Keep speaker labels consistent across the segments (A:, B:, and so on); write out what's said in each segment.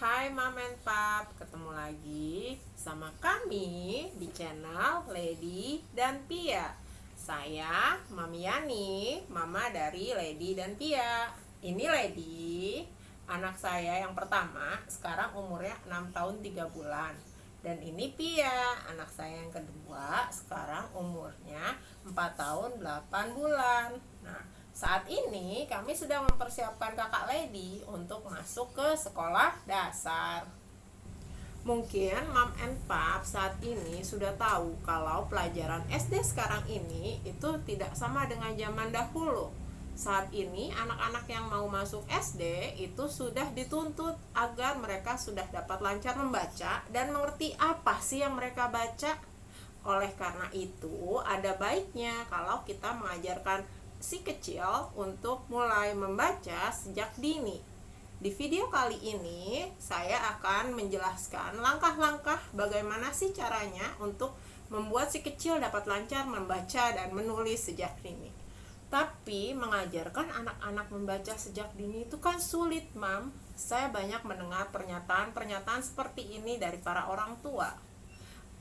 A: Hai Mam and Pap, ketemu lagi sama kami di channel Lady dan Pia. Saya Mami Yani, mama dari Lady dan Pia. Ini Lady, anak saya yang pertama, sekarang umurnya 6 tahun 3 bulan. Dan ini Pia, anak saya yang kedua, sekarang umurnya 4 tahun 8 bulan. Nah, saat ini kami sedang mempersiapkan kakak Lady untuk masuk ke sekolah dasar. Mungkin Mam and Pap saat ini sudah tahu kalau pelajaran SD sekarang ini itu tidak sama dengan zaman dahulu saat ini anak-anak yang mau masuk SD itu sudah dituntut agar mereka sudah dapat lancar membaca dan mengerti apa sih yang mereka baca. Oleh karena itu, ada baiknya kalau kita mengajarkan si kecil untuk mulai membaca sejak dini. Di video kali ini, saya akan menjelaskan langkah-langkah bagaimana sih caranya untuk membuat si kecil dapat lancar membaca dan menulis sejak dini. Tapi mengajarkan anak-anak membaca sejak dini itu kan sulit, Mam. Saya banyak mendengar pernyataan-pernyataan seperti ini dari para orang tua.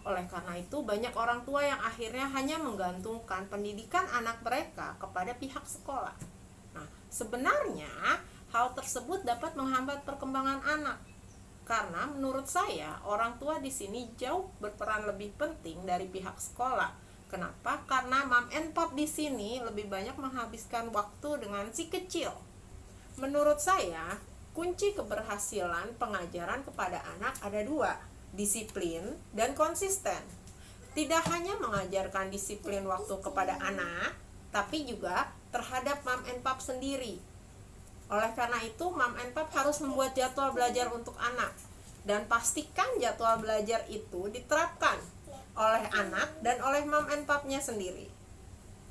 A: Oleh karena itu, banyak orang tua yang akhirnya hanya menggantungkan pendidikan anak mereka kepada pihak sekolah. Nah, sebenarnya hal tersebut dapat menghambat perkembangan anak. Karena menurut saya, orang tua di sini jauh berperan lebih penting dari pihak sekolah Kenapa? Karena mam and pop di sini lebih banyak menghabiskan waktu dengan si kecil. Menurut saya, kunci keberhasilan pengajaran kepada anak ada dua, disiplin dan konsisten. Tidak hanya mengajarkan disiplin waktu kepada anak, tapi juga terhadap mam and pop sendiri. Oleh karena itu, mam and pop harus membuat jadwal belajar untuk anak dan pastikan jadwal belajar itu diterapkan oleh anak dan oleh mom and papnya sendiri.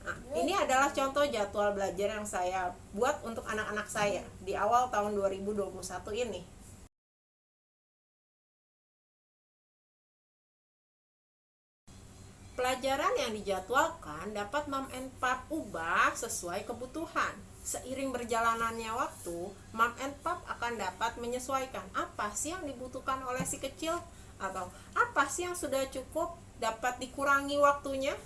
A: Nah, ini adalah contoh jadwal belajar yang saya buat untuk anak-anak saya di awal tahun 2021 ini. Pelajaran yang dijadwalkan dapat mom and pap ubah sesuai kebutuhan. Seiring berjalanannya waktu, mom and pap akan dapat menyesuaikan apa sih yang dibutuhkan oleh si kecil atau apa sih yang sudah cukup dapat dikurangi waktunya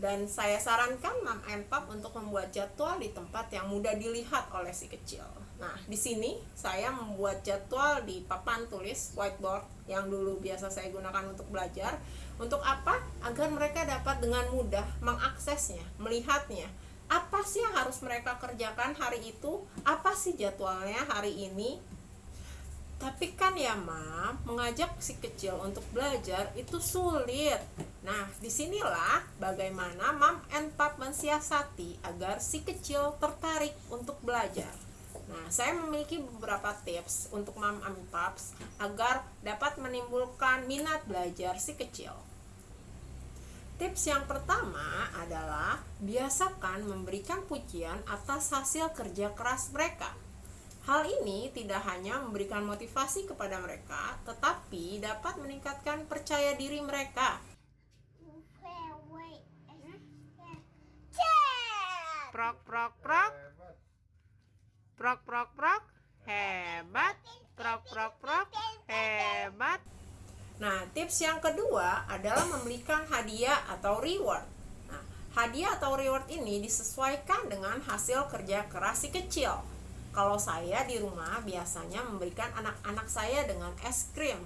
A: dan saya sarankan Mam and Pap untuk membuat jadwal di tempat yang mudah dilihat oleh si kecil. Nah, di sini saya membuat jadwal di papan tulis whiteboard yang dulu biasa saya gunakan untuk belajar. Untuk apa? Agar mereka dapat dengan mudah mengaksesnya, melihatnya. Apa sih yang harus mereka kerjakan hari itu? Apa sih jadwalnya hari ini? Tapi kan ya mam, mengajak si kecil untuk belajar itu sulit. Nah, di sinilah bagaimana mam and pap mensiasati agar si kecil tertarik untuk belajar. Nah, saya memiliki beberapa tips untuk mam and paps agar dapat menimbulkan minat belajar si kecil. Tips yang pertama adalah biasakan memberikan pujian atas hasil kerja keras mereka. Hal ini tidak hanya memberikan motivasi kepada mereka, tetapi dapat meningkatkan percaya diri mereka. Prok prok prok. Prok prok prok. Hebat. Prok prok prok. Hebat. Nah, tips yang kedua adalah memberikan hadiah atau reward. Nah, hadiah atau reward ini disesuaikan dengan hasil kerja keras si kecil. Kalau saya di rumah biasanya memberikan anak-anak saya dengan es krim.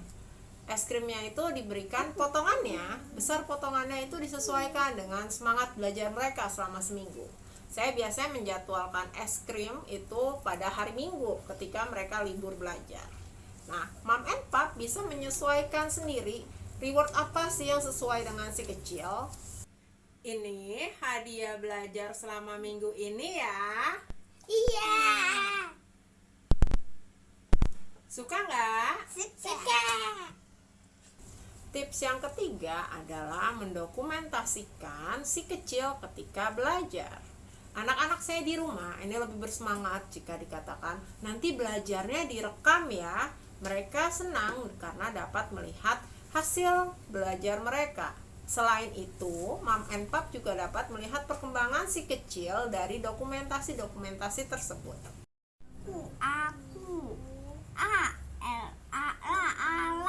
A: Es krimnya itu diberikan potongannya. Besar potongannya itu disesuaikan dengan semangat belajar mereka selama seminggu. Saya biasanya menjadwalkan es krim itu pada hari minggu ketika mereka libur belajar nah mom and pap bisa menyesuaikan sendiri reward apa sih yang sesuai dengan si kecil ini hadiah belajar selama minggu ini ya
B: Iya.
A: Suka nggak?
B: Suka.
A: Tips yang ketiga adalah mendokumentasikan si kecil ketika belajar. Anak-anak saya di rumah ini lebih bersemangat jika dikatakan nanti belajarnya direkam ya. Mereka senang karena dapat melihat hasil belajar mereka. Selain itu, Mom and Pop juga dapat melihat perkembangan si kecil dari dokumentasi-dokumentasi tersebut.
B: Aku, A, L, A, A, L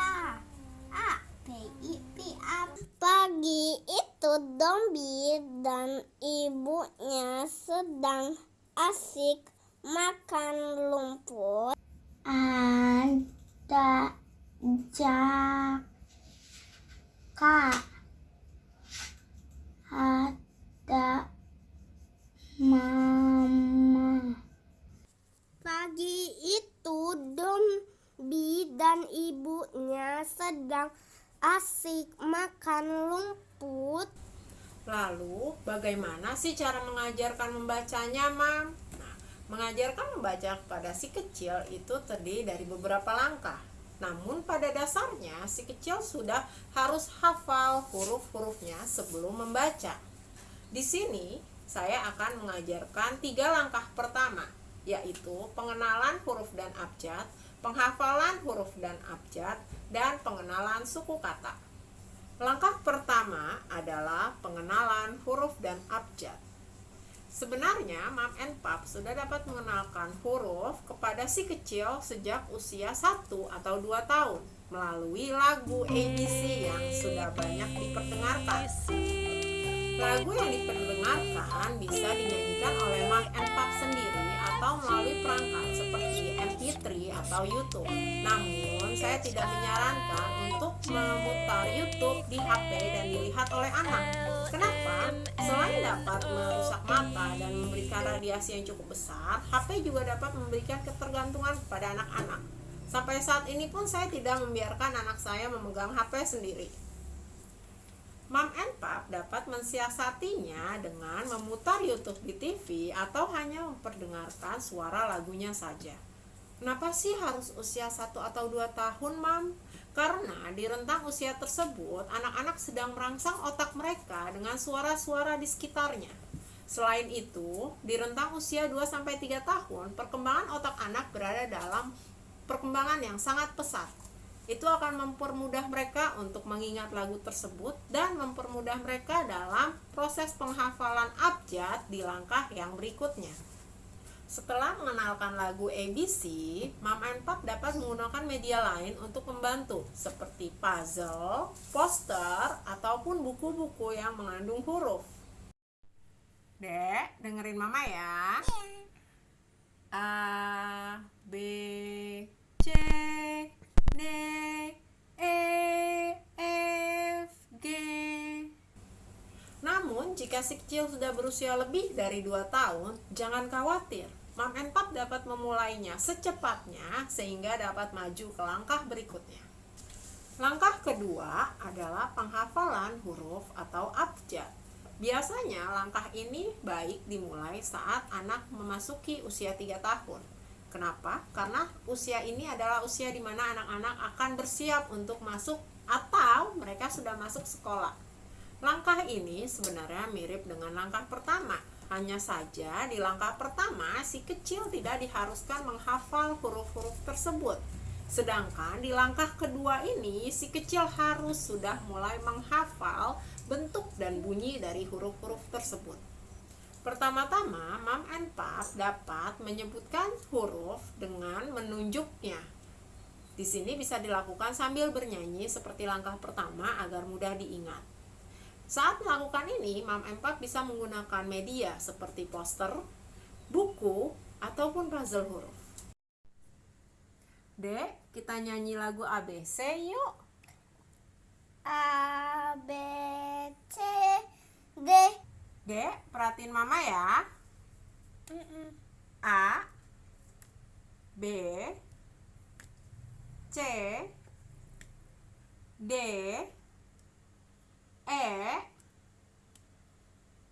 B: A, B, I, P, A. Pagi itu Dombi dan ibunya sedang asik makan lumpur. And ada jaka. Ada mama. Pagi itu Dombi dan ibunya sedang asik makan lumpur.
A: Lalu, bagaimana sih cara mengajarkan membacanya, Mam? Mengajarkan membaca pada si kecil itu terdiri dari beberapa langkah. Namun pada dasarnya si kecil sudah harus hafal huruf-hurufnya sebelum membaca. Di sini saya akan mengajarkan tiga langkah pertama, yaitu pengenalan huruf dan abjad, penghafalan huruf dan abjad, dan pengenalan suku kata. Langkah pertama adalah pengenalan huruf dan abjad. Sebenarnya, Mam and Pap sudah dapat mengenalkan huruf kepada si kecil sejak usia 1 atau 2 tahun melalui lagu ABC yang sudah banyak diperdengarkan. Lagu yang diperdengarkan bisa dinyanyikan oleh Mam and Pap sendiri atau melalui perangkat MP3 atau YouTube. Namun, saya tidak menyarankan untuk memutar YouTube di HP dan dilihat oleh anak. Kenapa? Selain dapat merusak mata dan memberikan radiasi yang cukup besar, HP juga dapat memberikan ketergantungan kepada anak-anak. Sampai saat ini pun saya tidak membiarkan anak saya memegang HP sendiri. Mam and Pap dapat mensiasatinya dengan memutar YouTube di TV atau hanya memperdengarkan suara lagunya saja. Kenapa sih harus usia 1 atau 2 tahun, Mam? Karena di rentang usia tersebut, anak-anak sedang merangsang otak mereka dengan suara-suara di sekitarnya. Selain itu, di rentang usia 2-3 tahun, perkembangan otak anak berada dalam perkembangan yang sangat pesat. Itu akan mempermudah mereka untuk mengingat lagu tersebut dan mempermudah mereka dalam proses penghafalan abjad di langkah yang berikutnya. Setelah mengenalkan lagu ABC, Mam and Pap dapat menggunakan media lain untuk membantu, seperti puzzle, poster, ataupun buku-buku yang mengandung huruf. Dek, dengerin Mama ya. A, B, C, D, E, F, G. Namun, jika si kecil sudah berusia lebih dari 2 tahun, jangan khawatir. Mam and Pap dapat memulainya secepatnya sehingga dapat maju ke langkah berikutnya. Langkah kedua adalah penghafalan huruf atau abjad. Biasanya langkah ini baik dimulai saat anak memasuki usia 3 tahun. Kenapa? Karena usia ini adalah usia di mana anak-anak akan bersiap untuk masuk atau mereka sudah masuk sekolah. Langkah ini sebenarnya mirip dengan langkah pertama, hanya saja di langkah pertama si kecil tidak diharuskan menghafal huruf-huruf tersebut. Sedangkan di langkah kedua ini si kecil harus sudah mulai menghafal bentuk dan bunyi dari huruf-huruf tersebut. Pertama-tama, Mam and Pap dapat menyebutkan huruf dengan menunjuknya. Di sini bisa dilakukan sambil bernyanyi seperti langkah pertama agar mudah diingat. Saat melakukan ini, Mam Empat bisa menggunakan media seperti poster, buku, ataupun puzzle huruf. Dek, kita nyanyi lagu ABC yuk.
B: A B C D
A: Dek, perhatiin mama ya. A B C D E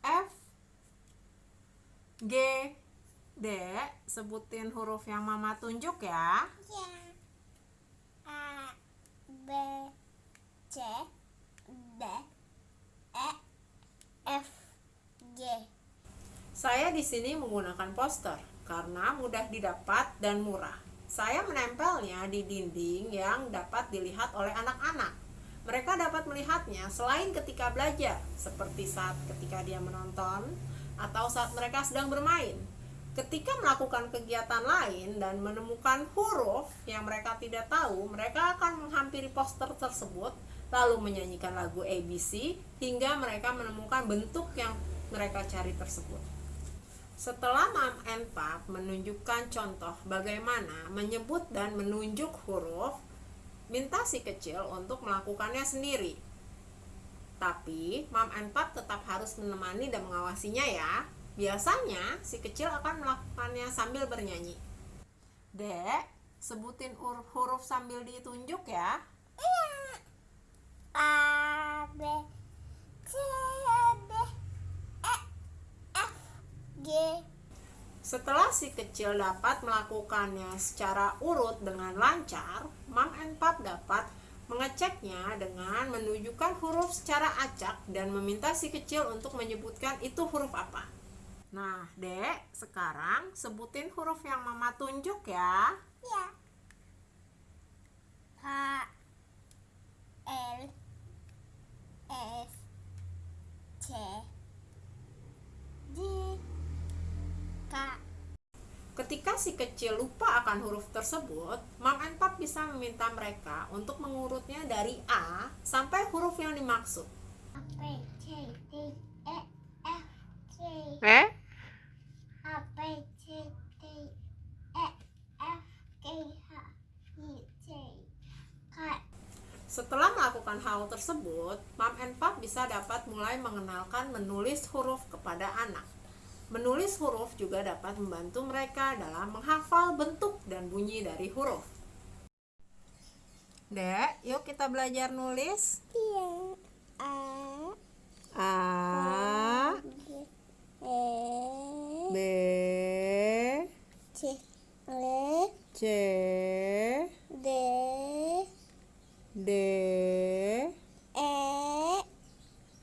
A: F G D. Sebutin huruf yang mama tunjuk ya.
B: Ya. A B C D E F G.
A: Saya di sini menggunakan poster karena mudah didapat dan murah. Saya menempelnya di dinding yang dapat dilihat oleh anak-anak mereka dapat melihatnya selain ketika belajar, seperti saat ketika dia menonton atau saat mereka sedang bermain. Ketika melakukan kegiatan lain dan menemukan huruf yang mereka tidak tahu, mereka akan menghampiri poster tersebut lalu menyanyikan lagu ABC hingga mereka menemukan bentuk yang mereka cari tersebut. Setelah Mam and Pap menunjukkan contoh bagaimana menyebut dan menunjuk huruf, minta si kecil untuk melakukannya sendiri. Tapi Mam and Pap tetap harus menemani dan mengawasinya ya. Biasanya si kecil akan melakukannya sambil bernyanyi. Dek, sebutin huruf, sambil ditunjuk ya.
B: A B C D E F G
A: Setelah si kecil dapat melakukannya secara urut dengan lancar, Mam and Pap dapat mengeceknya dengan menunjukkan huruf secara acak dan meminta si kecil untuk menyebutkan itu huruf apa. Nah, Dek, sekarang sebutin huruf yang Mama tunjuk ya.
B: Ya H L F C J K
A: Ketika si kecil lupa akan huruf tersebut, Mam and Pap bisa meminta mereka untuk mengurutnya dari A sampai huruf yang dimaksud.
B: A B C D E F G
A: Eh?
B: A B C D E F G H I J K
A: Setelah melakukan hal tersebut, Mam and Pap bisa dapat mulai mengenalkan menulis huruf kepada anak. Menulis huruf juga dapat membantu mereka dalam menghafal bentuk dan bunyi dari huruf. Dek, yuk kita belajar nulis.
B: Iya A
A: A,
B: E
A: B,
B: C L
A: C,
B: D
A: D,
B: E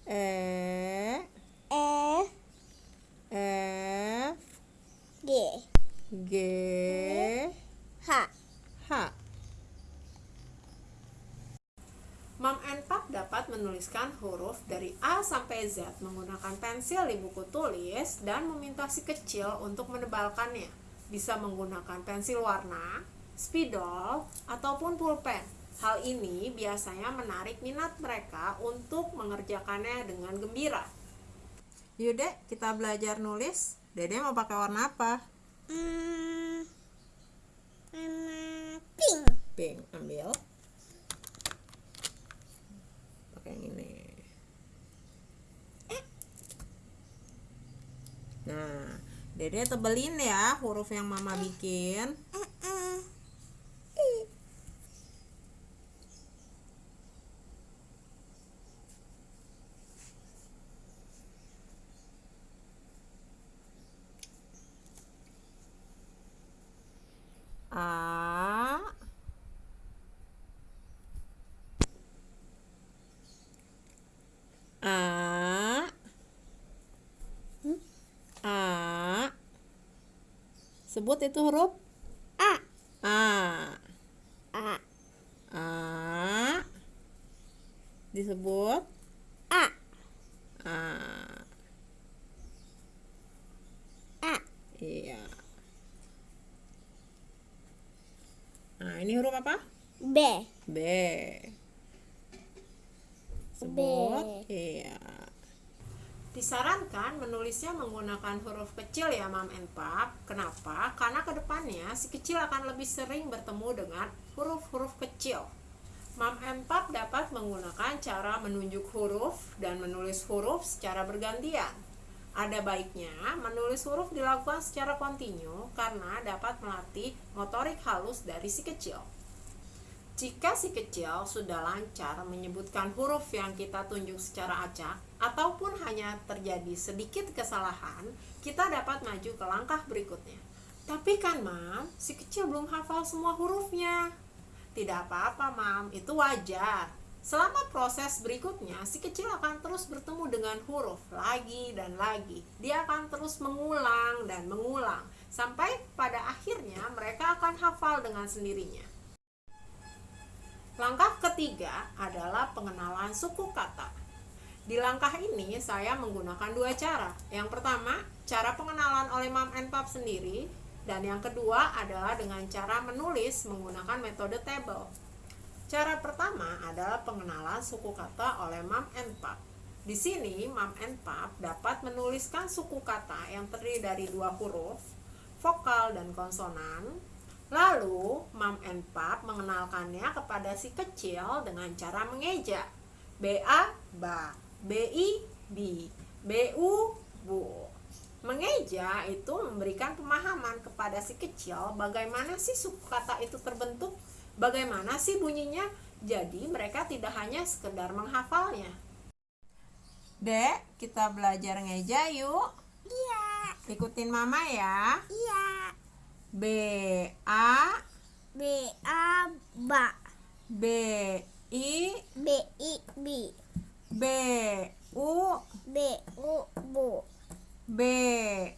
A: E,
B: F
A: F,
B: G
A: G,
B: H
A: H. Mam and Pap dapat menuliskan huruf dari A sampai Z menggunakan pensil di buku tulis dan meminta si kecil untuk menebalkannya. Bisa menggunakan pensil warna, spidol, ataupun pulpen. Hal ini biasanya menarik minat mereka untuk mengerjakannya dengan gembira. Yuk dek, kita belajar nulis. Dede mau pakai warna apa?
B: Hmm, warna pink
A: pink ambil pakai yang ini nah dede tebelin ya huruf yang mama bikin A A A Sebut itu huruf
B: A.
A: A.
B: A.
A: A. Disebut
B: A.
A: A.
B: A.
A: Iya. Nah ini huruf apa?
B: B.
A: B. Sebut Iya Disarankan menulisnya menggunakan huruf kecil ya Mam and Pap Kenapa? Karena ke depannya si kecil akan lebih sering bertemu dengan huruf-huruf kecil Mam and Pap dapat menggunakan cara menunjuk huruf dan menulis huruf secara bergantian ada baiknya menulis huruf dilakukan secara kontinu karena dapat melatih motorik halus dari si kecil. Jika si kecil sudah lancar menyebutkan huruf yang kita tunjuk secara acak ataupun hanya terjadi sedikit kesalahan, kita dapat maju ke langkah berikutnya. Tapi kan, Mam, si kecil belum hafal semua hurufnya. Tidak apa-apa, Mam, itu wajar. Selama proses berikutnya, si kecil akan terus bertemu dengan huruf lagi dan lagi. Dia akan terus mengulang dan mengulang sampai pada akhirnya mereka akan hafal dengan sendirinya. Langkah ketiga adalah pengenalan suku kata. Di langkah ini saya menggunakan dua cara. Yang pertama, cara pengenalan oleh Mam and Pap sendiri dan yang kedua adalah dengan cara menulis menggunakan metode table. Cara pertama adalah pengenalan suku kata oleh Mam and Pap. Di sini, Mam and Pap dapat menuliskan suku kata yang terdiri dari dua huruf, vokal dan konsonan. Lalu, Mam and Pap mengenalkannya kepada si kecil dengan cara mengeja. B-A, ba, B-I, bi, B-U, bu. Mengeja itu memberikan pemahaman kepada si kecil bagaimana sih suku kata itu terbentuk, bagaimana sih bunyinya. Jadi mereka tidak hanya sekedar menghafalnya. Dek, kita belajar ngeja yuk.
B: Iya.
A: Ikutin mama ya.
B: Iya.
A: B A
B: B A ba.
A: B I
B: B I bi.
A: B U
B: B U bu.
A: B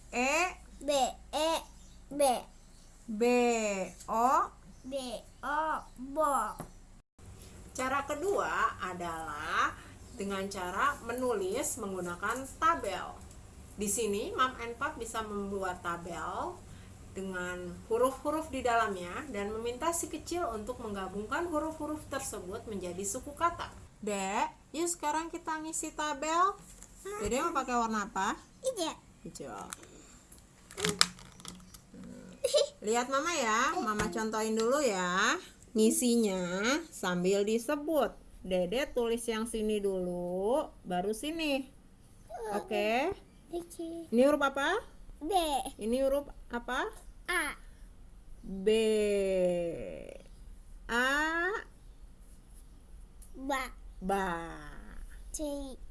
A: E
B: B E B.
A: B O.
B: B O bo.
A: Cara kedua adalah dengan cara menulis menggunakan tabel. Di sini Mam and Pap bisa membuat tabel dengan huruf-huruf di dalamnya dan meminta si kecil untuk menggabungkan huruf-huruf tersebut menjadi suku kata. Dek, yuk sekarang kita ngisi tabel. Jadi mau pakai warna apa?
B: Iya.
A: Hijau. Lihat mama ya, mama contohin dulu ya. Ngisinya sambil disebut. Dede tulis yang sini dulu, baru sini. Oke.
B: Oke.
A: Ini huruf apa?
B: B
A: Ini huruf apa?
B: A
A: B. A.
B: ba.
A: Ba.
B: C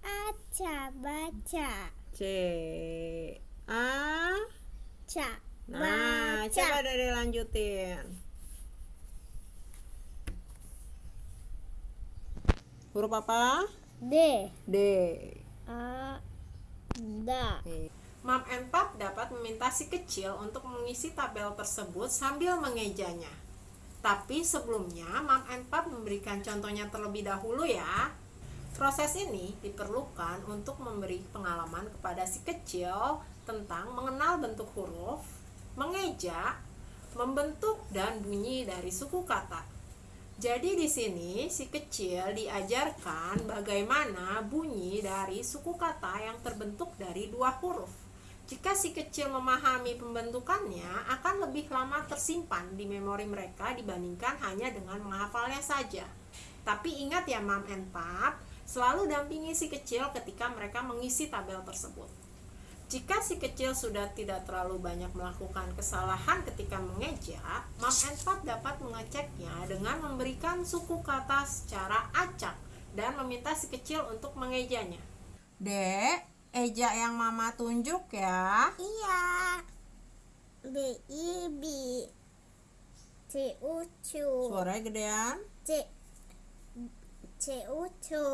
B: A ca baca.
A: C. A.
B: Ca.
A: Nah,
B: baca.
A: coba Dede lanjutin. Huruf apa?
B: D
A: D.
B: A da.
A: Mam and Pap dapat meminta si kecil untuk mengisi tabel tersebut sambil mengejanya. Tapi sebelumnya, Mam Pap memberikan contohnya terlebih dahulu ya. Proses ini diperlukan untuk memberi pengalaman kepada si kecil tentang mengenal bentuk huruf, mengeja, membentuk dan bunyi dari suku kata. Jadi di sini si kecil diajarkan bagaimana bunyi dari suku kata yang terbentuk dari dua huruf. Jika si kecil memahami pembentukannya, akan lebih lama tersimpan di memori mereka dibandingkan hanya dengan menghafalnya saja. Tapi ingat ya Mam and Pap, selalu dampingi si kecil ketika mereka mengisi tabel tersebut. Jika si kecil sudah tidak terlalu banyak melakukan kesalahan ketika mengeja, Mam and Pap dapat mengeceknya dengan memberikan suku kata secara acak dan meminta si kecil untuk mengejanya. Dek, eja yang Mama tunjuk ya.
B: Iya. B I B. C U cu.
A: Suaranya gedean.
B: C C U cu.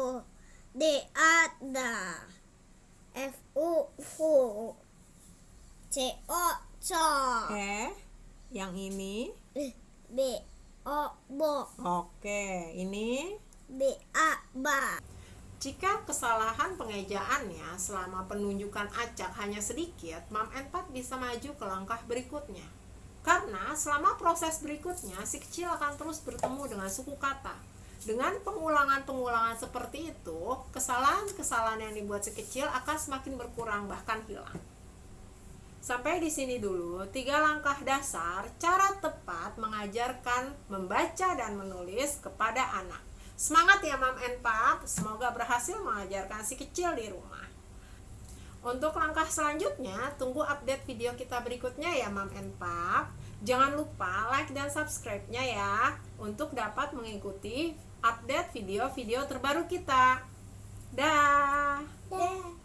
B: D A da. F U fu. C O co.
A: Oke. Yang ini.
B: B O bo.
A: Oke, ini
B: B A ba.
A: Jika kesalahan pengejaannya selama penunjukan acak hanya sedikit, Mam and Pap bisa maju ke langkah berikutnya. Karena selama proses berikutnya, si kecil akan terus bertemu dengan suku kata. Dengan pengulangan-pengulangan seperti itu, kesalahan-kesalahan yang dibuat si kecil akan semakin berkurang bahkan hilang. Sampai di sini dulu, tiga langkah dasar cara tepat mengajarkan membaca dan menulis kepada anak. Semangat ya Mam and Pap, semoga berhasil mengajarkan si kecil di rumah. Untuk langkah selanjutnya, tunggu update video kita berikutnya ya Mam and Pap. Jangan lupa like dan subscribe-nya ya untuk dapat mengikuti update video-video terbaru kita. Dah.
B: Da.